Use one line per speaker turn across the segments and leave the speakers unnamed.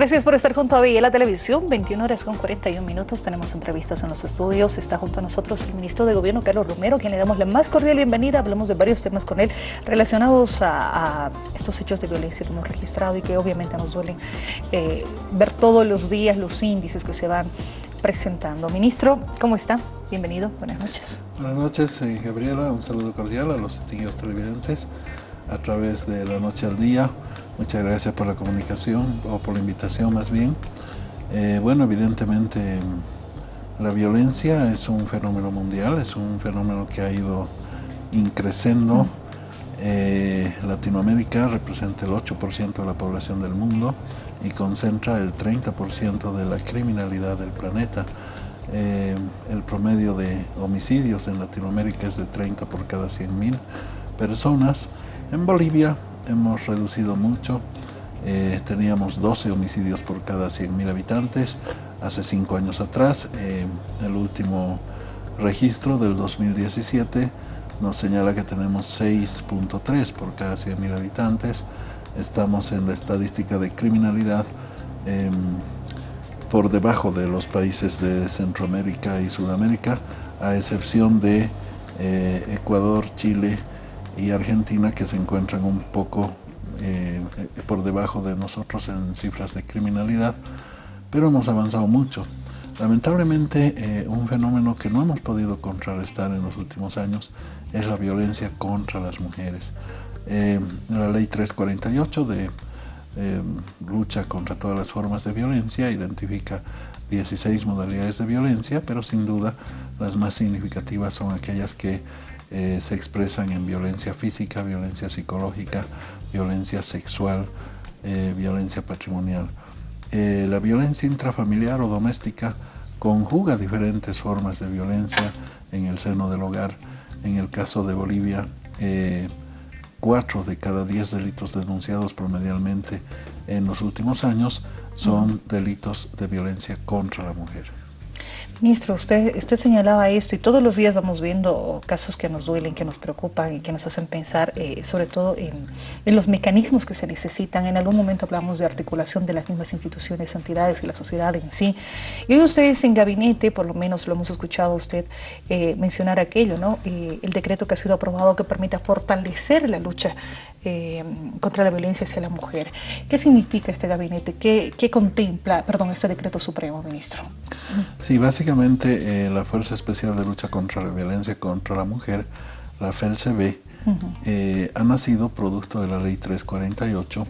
Gracias por estar junto a la Televisión, 21 horas con 41 minutos, tenemos entrevistas en los estudios, está junto a nosotros el ministro de Gobierno Carlos Romero, quien le damos la más cordial bienvenida, hablamos de varios temas con él relacionados a, estos hechos de violencia que hemos registrado y que obviamente nos duelen eh, ver todos los días los índices que se van presentando. Ministro, ¿cómo está? Bienvenido, buenas noches.
Buenas noches, eh, Gabriela, un saludo cordial a los distinguidos televidentes a través de La Noche al Día. Muchas gracias por la comunicación, o por la invitación más bien. Eh, bueno, evidentemente la violencia es un fenómeno mundial, es un fenómeno que ha ido increciendo. Eh, Latinoamérica representa el 8% de la población del mundo y concentra el 30% de la criminalidad del planeta. Eh, el promedio de homicidios en Latinoamérica es de 30 por cada 100.000 personas. En Bolivia hemos reducido mucho. Eh, teníamos 12 homicidios por cada 100.000 habitantes hace 5 años atrás. Eh, el último registro del 2017 nos señala que tenemos 6.3 por cada 100.000 habitantes. Estamos en la estadística de criminalidad em, por debajo de los países de Centroamérica y Sudamérica, a excepción de eh, Ecuador, Chile, Argentina que se encuentran un poco eh, por debajo de nosotros en cifras de criminalidad, pero hemos avanzado mucho. Lamentablemente, eh, un fenómeno que no hemos podido contrarrestar en los últimos años es la violencia contra las mujeres. Eh, la ley 348 de lucha contra todas las formas de violencia identifica 16 modalidades de violencia, pero sin duda las más significativas son aquellas que eh, se expresan en violencia física, violencia psicológica, violencia sexual, eh, violencia patrimonial. Eh, la violencia intrafamiliar o doméstica conjuga diferentes formas de violencia en el seno del hogar. En el caso de Bolivia, cuatro de cada diez delitos denunciados promedialmente en los últimos años son delitos de violencia contra la mujer.
Ministro, usted, usted señalaba esto y todos los días vamos viendo casos que nos duelen, que nos preocupan y que nos hacen pensar eh, sobre todo en, los mecanismos que se necesitan. En algún momento hablamos de articulación de las mismas instituciones, entidades y la sociedad en sí. Y hoy ustedes en gabinete, por lo menos lo hemos escuchado usted eh, mencionar aquello, ¿no? Eh, el decreto que ha sido aprobado que permita fortalecer la lucha contra la violencia hacia la mujer. ¿Qué significa este gabinete? ¿Qué, ¿Qué, contempla, perdón, este decreto supremo, ministro?
Sí, básicamente eh, la Fuerza Especial de Lucha contra la Violencia contra la Mujer, la FELCB, eh, ha nacido producto de la Ley 348.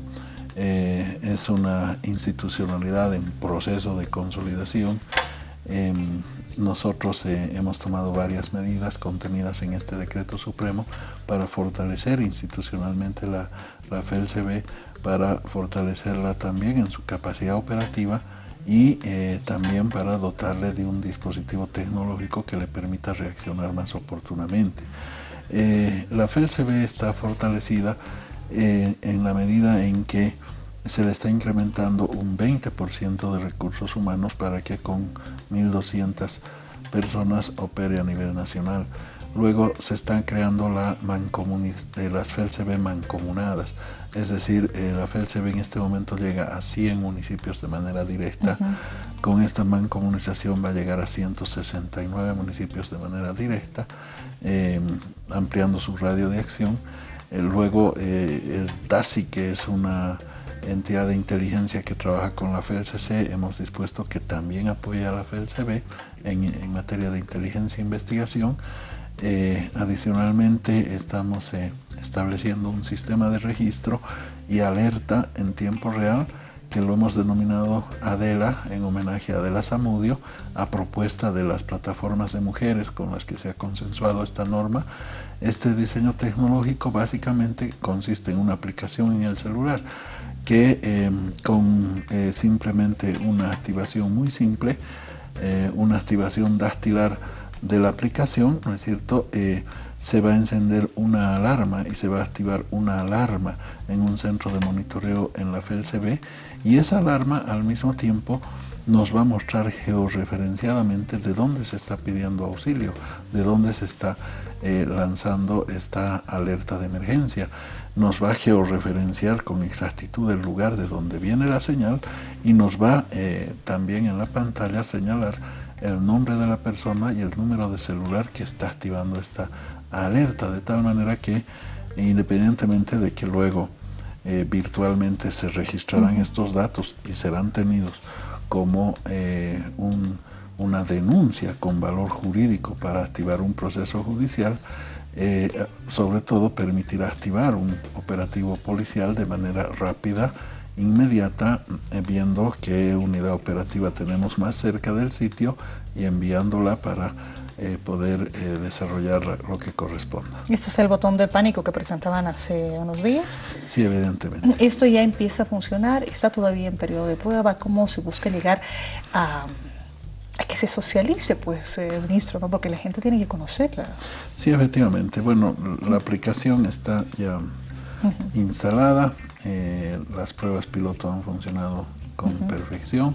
Eh, es una institucionalidad en proceso de consolidación. Em, nosotros hemos tomado varias medidas contenidas en este decreto supremo para fortalecer institucionalmente la, la FELCB, para fortalecerla también en su capacidad operativa y eh, también para dotarle de un dispositivo tecnológico que le permita reaccionar más oportunamente. Eh, la FELCB está fortalecida eh, en la medida en que se le está incrementando un 20% de recursos humanos para que con 1.200 personas opere a nivel nacional. Luego se están creando la de las FELCB mancomunadas, es decir, eh, la FELCB en este momento llega a 100 municipios de manera directa. Con esta mancomunización va a llegar a 169 municipios de manera directa, em, ampliando su radio de acción. Eh, luego eh, el TASI, que es una entidad de inteligencia que trabaja con la FELCC, hemos dispuesto que también apoya a la FELCB en, en materia de inteligencia e investigación. Eh, adicionalmente estamos eh, estableciendo un sistema de registro y alerta en tiempo real que lo hemos denominado Adela en homenaje a Adela Zamudio a propuesta de las plataformas de mujeres con las que se ha consensuado esta norma. Este diseño tecnológico básicamente consiste en una aplicación en el celular que em, con eh, simplemente una activación muy simple, una activación dactilar de la aplicación, ¿no es cierto?, eh, se va a encender una alarma y se va a activar una alarma en un centro de monitoreo en la FELCB y esa alarma al mismo tiempo nos va a mostrar georreferenciadamente de dónde se está pidiendo auxilio, de dónde se está eh, lanzando esta alerta de emergencia. Nos va a georreferenciar con exactitud el lugar de donde viene la señal y nos va eh, también en la pantalla a señalar el nombre de la persona y el número de celular que está activando esta alerta, de tal manera que independientemente de que luego eh, virtualmente se registrarán estos datos y serán tenidos como eh, una denuncia con valor jurídico para activar un proceso judicial, eh, sobre todo permitirá activar un operativo policial de manera rápida, inmediata, viendo qué unidad operativa tenemos más cerca del sitio y enviándola para eh, poder eh, desarrollar lo que corresponda.
¿Este es el botón de pánico que presentaban hace unos días?
Sí, evidentemente.
¿Esto ya empieza a funcionar? ¿Está todavía en periodo de prueba? ¿Cómo se busca llegar a, que se socialice, pues, eh, ministro? ¿no? Porque la gente tiene que conocerla.
Sí, efectivamente. Bueno, la aplicación está ya instalada. Las pruebas piloto han funcionado con perfección.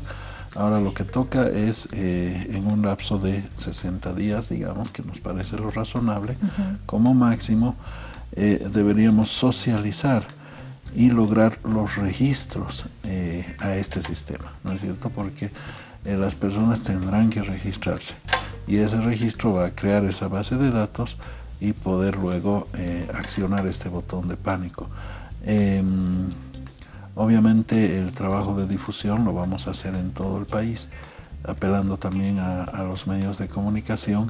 Ahora lo que toca es eh, en un lapso de 60 días, digamos, que nos parece lo razonable, como máximo eh, deberíamos socializar y lograr los registros eh, a este sistema, ¿no es cierto? Porque las personas tendrán que registrarse y ese registro va a crear esa base de datos y poder luego accionar este botón de pánico. Em, Obviamente el trabajo de difusión lo vamos a hacer en todo el país, apelando también a, los medios de comunicación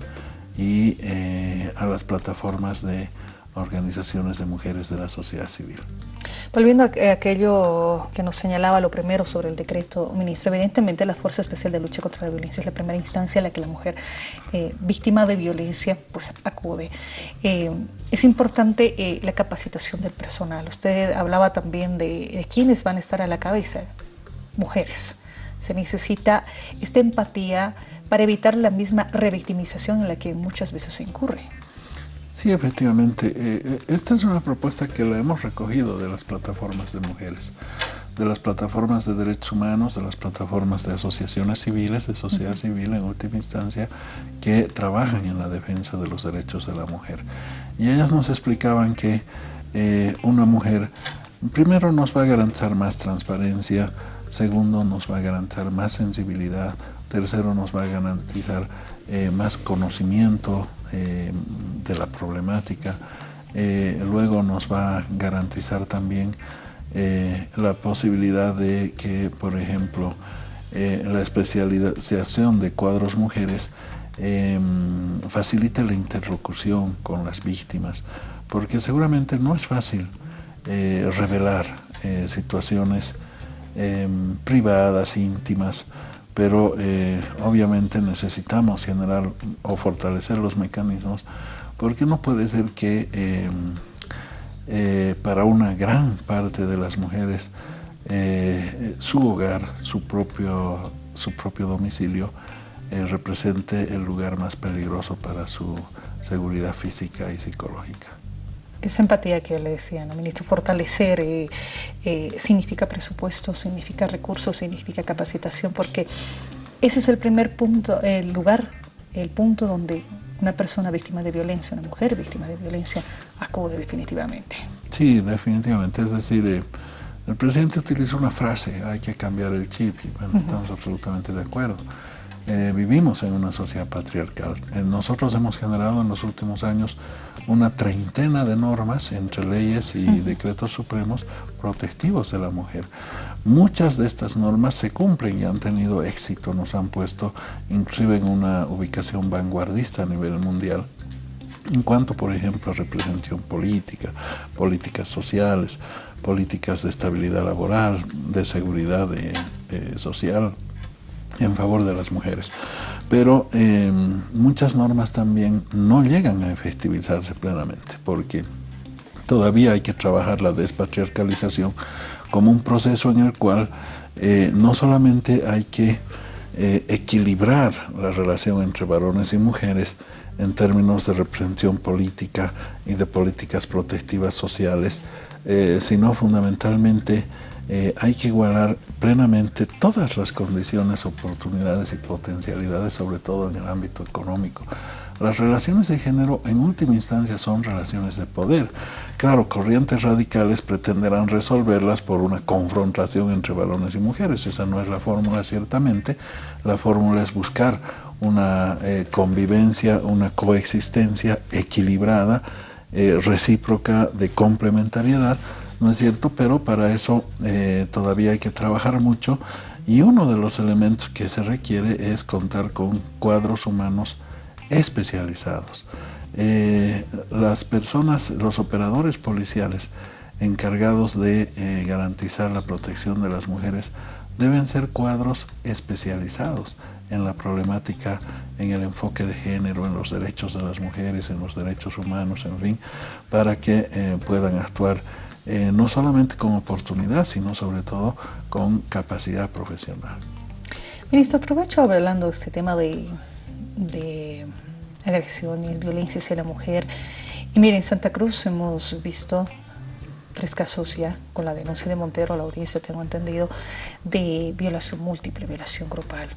y eh, a las plataformas de organizaciones de mujeres de la sociedad civil.
Volviendo a aquello que nos señalaba lo primero sobre el decreto, ministro, evidentemente la Fuerza Especial de Lucha contra la Violencia es la primera instancia a la que la mujer eh, víctima de violencia pues acude. Eh, es importante eh, la capacitación del personal. Usted hablaba también de, de quiénes van a estar a la cabeza, mujeres. Se necesita esta empatía para evitar la misma revictimización en la que muchas veces se incurre.
Sí, efectivamente. Eh, eh, esta es una propuesta que la hemos recogido de las plataformas de mujeres, de las plataformas de derechos humanos, de las plataformas de asociaciones civiles, de sociedad civil en última instancia, que trabajan en la defensa de los derechos de la mujer. Y ellas nos explicaban que eh, una mujer, primero nos va a garantizar más transparencia, segundo nos va a garantizar más sensibilidad, tercero nos va a garantizar más conocimiento eh, de la problemática. Eh, luego nos va a garantizar también eh, la posibilidad de que, por ejemplo, la especialización de cuadros mujeres facilite la interlocución con las víctimas, porque seguramente no es fácil revelar situaciones privadas, íntimas, pero eh, obviamente necesitamos generar o fortalecer los mecanismos porque no puede ser que eh, eh, para una gran parte de las mujeres su hogar, su propio, su propio domicilio represente el lugar más peligroso para su seguridad física y psicológica.
Esa empatía que le decía, ¿no, ministro, fortalecer eh, eh, significa presupuesto, significa recursos, significa capacitación, porque ese es el primer punto, el lugar, el punto donde una persona víctima de violencia, una mujer víctima de violencia, acude definitivamente.
Sí, definitivamente. Es decir, eh, el presidente utilizó una frase, hay que cambiar el chip, y bueno, estamos absolutamente de acuerdo. vivimos en una sociedad patriarcal. nosotros hemos generado en los últimos años una treintena de normas entre leyes y decretos supremos protectivos de la mujer. Muchas de estas normas se cumplen y han tenido éxito, nos han puesto inclusive en una ubicación vanguardista a nivel mundial en cuanto, por ejemplo, a representación política, políticas sociales, políticas de estabilidad laboral, de seguridad social en favor de las mujeres. Pero em, muchas normas también no llegan a efectivizarse plenamente, porque todavía hay que trabajar la despatriarcalización como un proceso en el cual eh, no solamente hay que eh, equilibrar la relación entre varones y mujeres en términos de representación política y de políticas protectivas sociales, eh, sino fundamentalmente eh, hay que igualar plenamente todas las condiciones, oportunidades y potencialidades, sobre todo en el ámbito económico. Las relaciones de género en última instancia son relaciones de poder. Claro, corrientes radicales pretenderán resolverlas por una confrontación entre varones y mujeres. Esa no es la fórmula, ciertamente. La fórmula es buscar una eh, convivencia, una coexistencia equilibrada, eh, recíproca, de complementariedad, ¿no es cierto? Pero para eso eh, todavía hay que trabajar mucho y uno de los elementos que se requiere es contar con cuadros humanos especializados. Eh, las personas, los operadores policiales encargados de eh, garantizar la protección de las mujeres deben ser cuadros especializados en la problemática, en el enfoque de género, en los derechos de las mujeres, en los derechos humanos, en fin, para que puedan actuar no solamente con oportunidad, sino sobre todo con capacidad profesional.
Ministro, aprovecho hablando de este tema de agresiones, violencia hacia la mujer. Y miren, en Santa Cruz hemos visto tres casos ya, con la denuncia de Montero la audiencia, tengo entendido, de violación múltiple, violación grupal.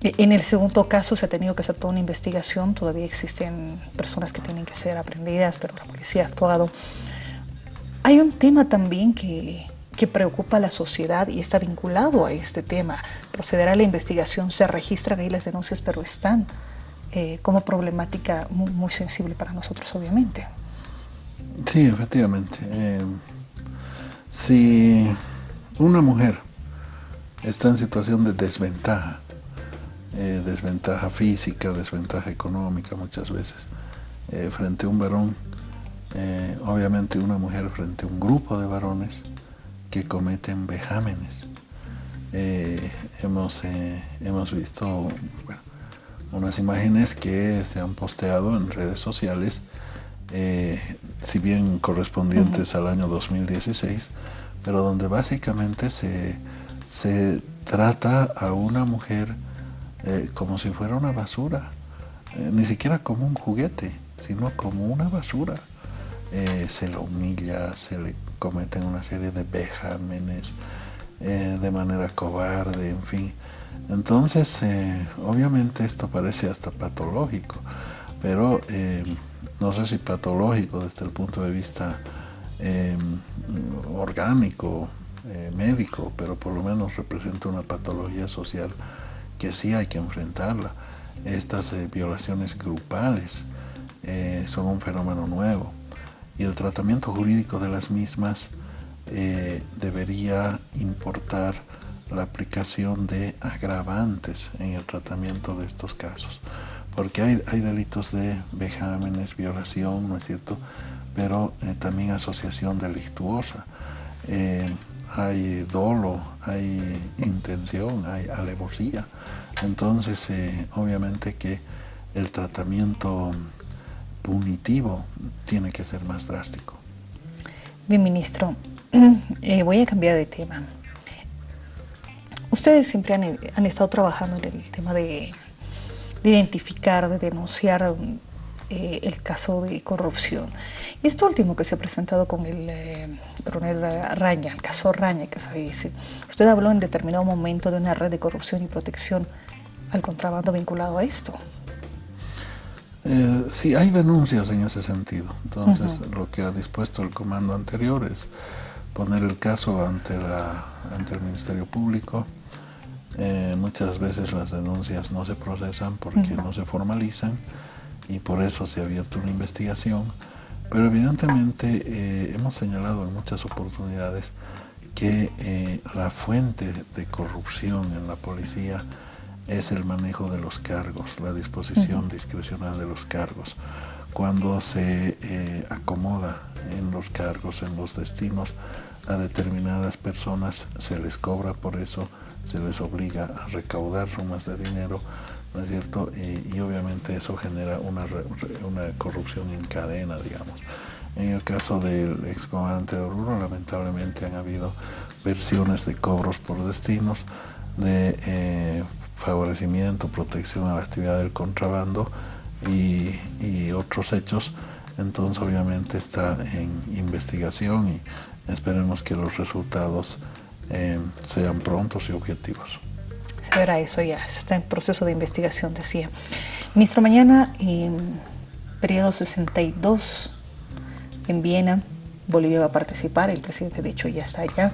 E, en el segundo caso se ha tenido que hacer toda una investigación, todavía existen personas que tienen que ser aprendidas, pero la policía ha actuado. Hay un tema también que, que preocupa a la sociedad y está vinculado a este tema. Procederá la investigación, se registran ahí las denuncias, pero están eh, como problemática muy, sensible para nosotros, obviamente.
Sí, efectivamente. Eh, si una mujer está en situación de desventaja, eh, desventaja física, desventaja económica muchas veces, frente a un varón, obviamente una mujer frente a un grupo de varones que cometen vejámenes. hemos, hemos visto, bueno, unas imágenes que se han posteado en redes sociales, eh, si bien correspondientes al año 2016, pero donde básicamente se, se trata a una mujer eh, como si fuera una basura, eh, ni siquiera como un juguete, sino como una basura. Se la humilla, se le cometen una serie de vejámenes de manera cobarde, en fin. Entonces, eh, obviamente esto parece hasta patológico, pero eh, no sé si patológico desde el punto de vista orgánico, eh, médico, pero por lo menos representa una patología social que sí hay que enfrentarla. Estas violaciones grupales son un fenómeno nuevo y el tratamiento jurídico de las mismas debería importar la aplicación de agravantes en el tratamiento de estos casos. Porque hay, hay delitos de vejámenes, violación, ¿no es cierto? Pero eh, también asociación delictuosa. Eh, hay dolo, hay intención, hay alevosía. Entonces, eh, obviamente que el tratamiento punitivo tiene que ser más drástico.
Bien, ministro, voy a cambiar de tema. Ustedes siempre han, estado trabajando en el tema de, identificar, de denunciar eh, el caso de corrupción. Y esto último que se ha presentado con el eh, coronel Raña, el caso Raña, que se dice, usted habló en determinado momento de una red de corrupción y protección al contrabando vinculado a esto.
Eh, sí, hay denuncias en ese sentido. Entonces, lo que ha dispuesto el comando anterior es poner el caso ante, la, ante el Ministerio Público, eh, muchas veces las denuncias no se procesan porque no se formalizan y por eso se ha abierto una investigación. Pero evidentemente eh, hemos señalado en muchas oportunidades que eh, la fuente de corrupción en la policía es el manejo de los cargos, la disposición discrecional de los cargos. Cuando se acomoda en los cargos, en los destinos, a determinadas personas se les cobra por eso, se les obliga a recaudar sumas de dinero, ¿no es cierto? Y, obviamente eso genera una, una, corrupción en cadena, digamos. En el caso del excomandante de Oruro, lamentablemente han habido versiones de cobros por destinos, de eh, favorecimiento, protección a la actividad del contrabando y, otros hechos, entonces obviamente está en investigación y esperemos que los resultados eh, sean prontos y objetivos.
Se verá eso ya, está en proceso de investigación, decía. Ministro, mañana, en periodo 62, en Viena, Bolivia va a participar, el presidente de hecho ya está allá.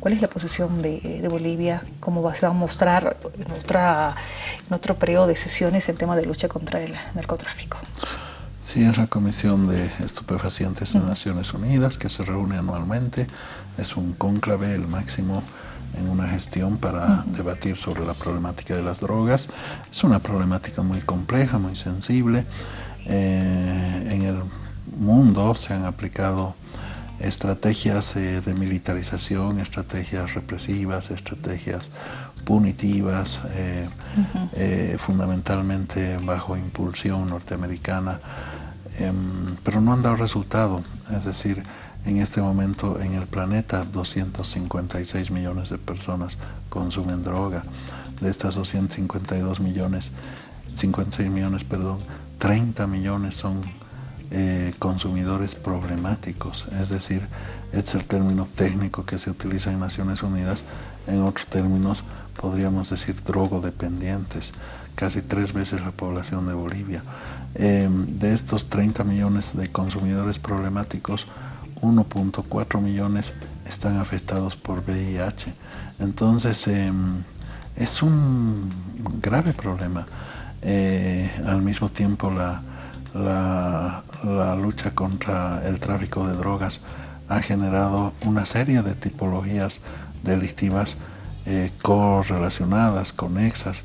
¿Cuál es la posición de, Bolivia? ¿Cómo va, se va a mostrar en, otra, en otro periodo de sesiones el tema de lucha contra el narcotráfico?
Sí, es la Comisión de Estupefacientes de Naciones Unidas que se reúne anualmente. Es un cónclave, el máximo en una gestión para debatir sobre la problemática de las drogas. Es una problemática muy compleja, muy sensible. Eh, en el mundo se han aplicado estrategias eh, de militarización, estrategias represivas, estrategias punitivas, eh, eh, fundamentalmente bajo impulsión norteamericana, em, pero no han dado resultado. Es decir, en este momento en el planeta 256 millones de personas consumen droga. De estas 252 millones, 56 millones, perdón, 30 millones son eh, consumidores problemáticos, es decir, este es el término técnico que se utiliza en Naciones Unidas, en otros términos podríamos decir drogodependientes, casi tres veces la población de Bolivia. Em, de estos 30 millones de consumidores problemáticos, 1.4 millones están afectados por VIH. Entonces, em, es un grave problema. Eh, al mismo tiempo, la, la, lucha contra el tráfico de drogas ha generado una serie de tipologías delictivas eh, correlacionadas, conexas.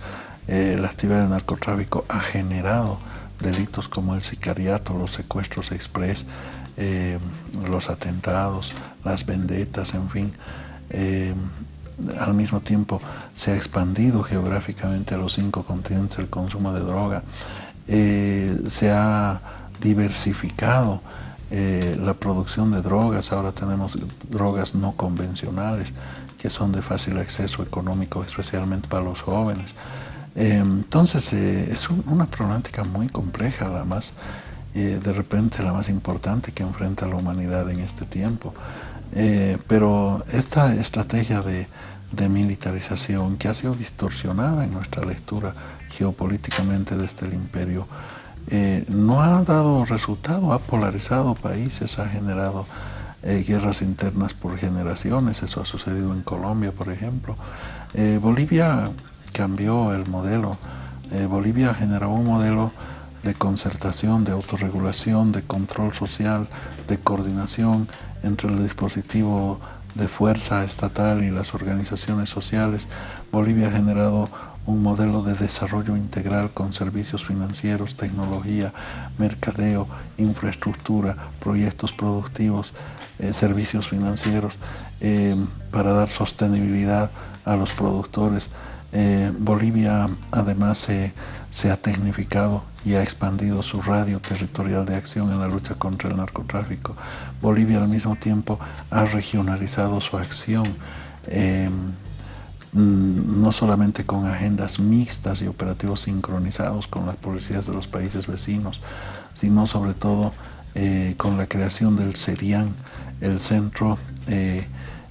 Eh, la actividad del narcotráfico ha generado delitos como el sicariato, los secuestros express, eh, los atentados, las vendetas, en fin. al mismo tiempo se ha expandido geográficamente a los cinco continentes el consumo de droga. Eh, se ha diversificado eh, la producción de drogas, ahora tenemos drogas no convencionales que son de fácil acceso económico, especialmente para los jóvenes. Eh, entonces es una problemática muy compleja, la más, de repente la más importante que enfrenta la humanidad en este tiempo. pero esta estrategia de, de militarización que ha sido distorsionada en nuestra lectura geopolíticamente desde el imperio, eh, no ha dado resultado, ha polarizado países, ha generado eh, guerras internas por generaciones, eso ha sucedido en Colombia, por ejemplo. Eh, Bolivia cambió el modelo, Bolivia generó un modelo de concertación, de autorregulación, de control social, de coordinación entre el dispositivo de fuerza estatal y las organizaciones sociales. Bolivia ha generado un modelo de desarrollo integral con servicios financieros, tecnología, mercadeo, infraestructura, proyectos productivos, eh, servicios financieros, eh, para dar sostenibilidad a los productores. Eh, Bolivia además se ha tecnificado y ha expandido su radio territorial de acción en la lucha contra el narcotráfico. Bolivia al mismo tiempo ha regionalizado su acción. Mm, no solamente con agendas mixtas y operativos sincronizados con las policías de los países vecinos, sino sobre todo eh, con la creación del CERIAN, el Centro eh,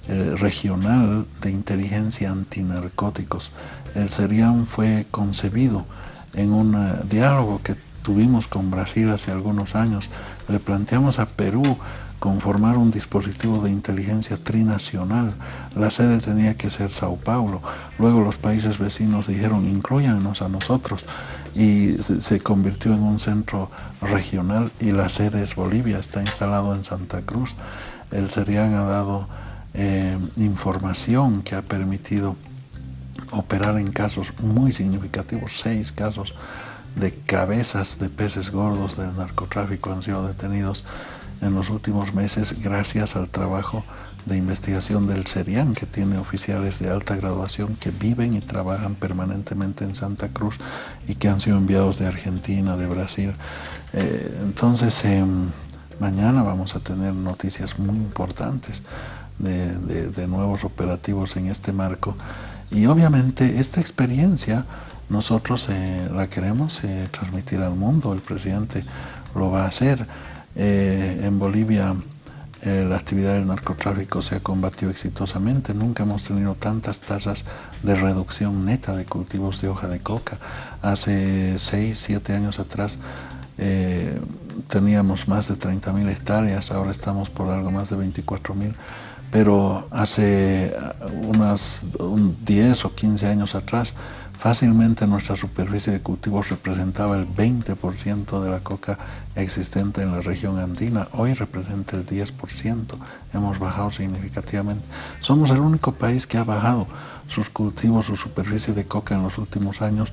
Regional de Inteligencia Antinarcóticos. El CERIAN fue concebido en un eh, diálogo que tuvimos con Brasil hace algunos años. Le planteamos a Perú conformar un dispositivo de inteligencia trinacional. La sede tenía que ser Sao Paulo. Luego los países vecinos dijeron, incluyanos a nosotros. Y se convirtió en un centro regional y la sede es Bolivia, está instalado en Santa Cruz. El CERIAN ha dado eh, información que ha permitido operar en casos muy significativos, seis casos de cabezas de peces gordos del narcotráfico han sido detenidos en los últimos meses gracias al trabajo de investigación del CERIAN, que tiene oficiales de alta graduación que viven y trabajan permanentemente en Santa Cruz y que han sido enviados de Argentina, de Brasil. Eh, entonces, em, mañana vamos a tener noticias muy importantes de, nuevos operativos en este marco Y obviamente esta experiencia nosotros eh, la queremos eh, transmitir al mundo, el presidente lo va a hacer. Eh, en Bolivia la actividad del narcotráfico se ha combatido exitosamente, nunca hemos tenido tantas tasas de reducción neta de cultivos de hoja de coca. Hace 6, 7 años atrás teníamos más de 30.000 hectáreas, ahora estamos por algo más de 24.000 pero hace unas 10 o 15 años atrás Fácilmente nuestra superficie de cultivos representaba el 20% de la coca existente en la región andina. Hoy representa el 10%. Hemos bajado significativamente. Somos el único país que ha bajado sus cultivos, su superficie de coca en los últimos años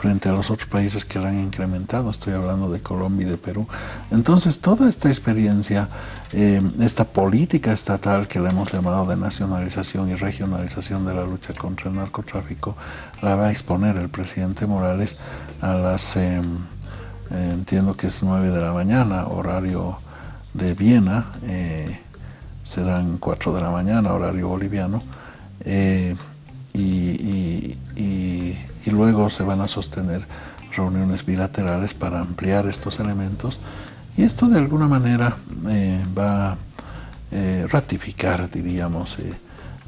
frente a los otros países que la han incrementado. Estoy hablando de Colombia y de Perú. Entonces, toda esta experiencia, eh, esta política estatal que le hemos llamado de nacionalización y regionalización de la lucha contra el narcotráfico, la va a exponer el presidente Morales a las, eh, eh, entiendo que es 9 de la mañana, horario de Viena, serán 4 de la mañana, horario boliviano y, luego se van a sostener reuniones bilaterales para ampliar estos elementos y esto de alguna manera eh, va a eh, ratificar, diríamos, eh,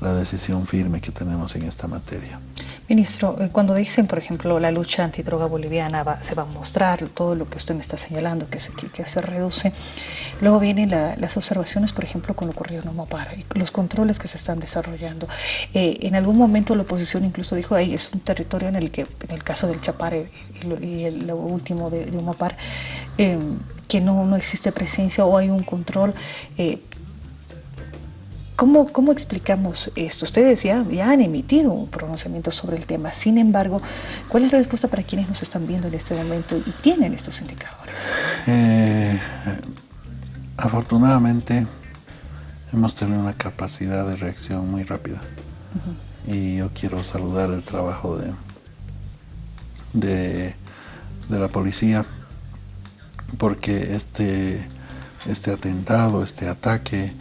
la decisión firme que tenemos en esta materia.
Ministro, eh, cuando dicen, por ejemplo, la lucha antidroga boliviana se va a mostrar, todo lo que usted me está señalando, que se, que se reduce, luego vienen las observaciones, por ejemplo, con lo ocurrido en Omopar, los controles que se están desarrollando. Eh, en algún momento la oposición incluso dijo, ahí es un territorio en el que, en el caso del Chapare y, el, lo último de, de eh, que no, no existe presencia o hay un control ¿Cómo, ¿Cómo, explicamos esto? Ustedes ya, ya, han emitido un pronunciamiento sobre el tema, sin embargo, ¿cuál es la respuesta para quienes nos están viendo en este momento y tienen estos indicadores?
Eh, afortunadamente hemos tenido una capacidad de reacción muy rápida y yo quiero saludar el trabajo de, de, de la policía porque este, este atentado, este ataque,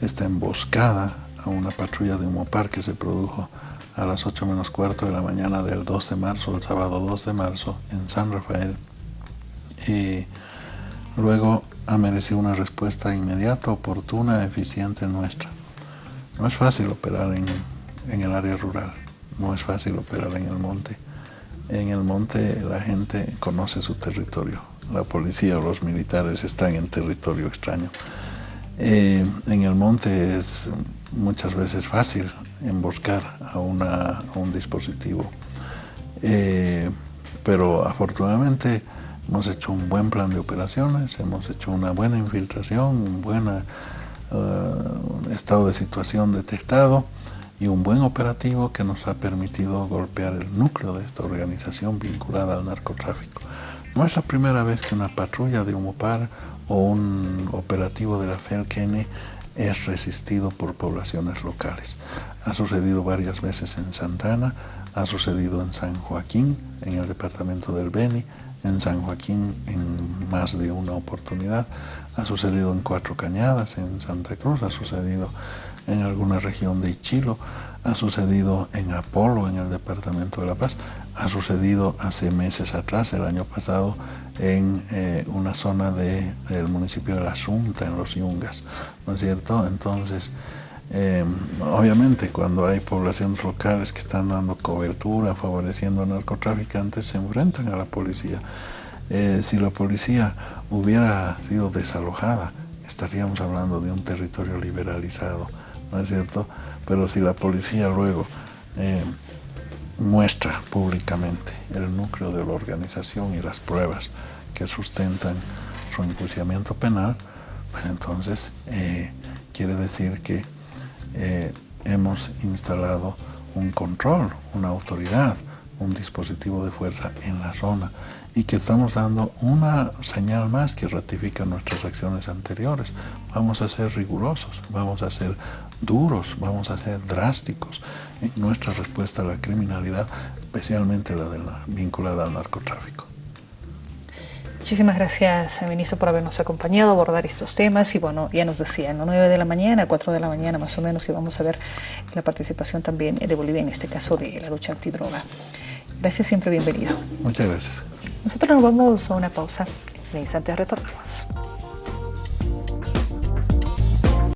esta emboscada a una patrulla de Humopar que se produjo a las 8 menos cuarto de la mañana del 2 de marzo, el sábado 2 de marzo, en San Rafael. Y luego ha merecido una respuesta inmediata, oportuna, eficiente nuestra. No es fácil operar en, en el área rural, no es fácil operar en el monte. En el monte la gente conoce su territorio, la policía o los militares están en territorio extraño. Eh, en el monte es muchas veces fácil emboscar a, un dispositivo, eh, pero afortunadamente hemos hecho un buen plan de operaciones, hemos hecho una buena infiltración, un buen eh, estado de situación detectado y un buen operativo que nos ha permitido golpear el núcleo de esta organización vinculada al narcotráfico. No es la primera vez que una patrulla de Humopar o un operativo de la FELKN es resistido por poblaciones locales. Ha sucedido varias veces en Santana, ha sucedido en San Joaquín, en el departamento del Beni, en San Joaquín en más de una oportunidad, ha sucedido en Cuatro Cañadas, en Santa Cruz, ha sucedido en alguna región de Ichilo, ha sucedido en Apolo, en el departamento de La Paz, ha sucedido hace meses atrás, el año pasado, en eh, una zona del municipio de La Asunta, en los Yungas, ¿no es cierto? Entonces, em, obviamente cuando hay poblaciones locales que están dando cobertura, favoreciendo a narcotraficantes, se enfrentan a la policía. Eh, si la policía hubiera sido desalojada, estaríamos hablando de un territorio liberalizado, ¿no es cierto? Pero si la policía luego em, muestra públicamente el núcleo de la organización y las pruebas que sustentan su enjuiciamiento penal, pues entonces eh, quiere decir que eh, hemos instalado un control, una autoridad, un dispositivo de fuerza en la zona y que estamos dando una señal más que ratifica nuestras acciones anteriores. Vamos a ser rigurosos, vamos a ser duros, vamos a ser drásticos nuestra respuesta a la criminalidad, especialmente la, de la vinculada al narcotráfico.
Muchísimas gracias, ministro, por habernos acompañado a abordar estos temas. Y bueno, ya nos decían, a 9 de la mañana, 4 de la mañana más o menos, y vamos a ver la participación también de Bolivia en este caso de la lucha antidroga. Gracias, siempre bienvenido.
Muchas gracias.
Nosotros nos vamos a una pausa. En instantes retornamos.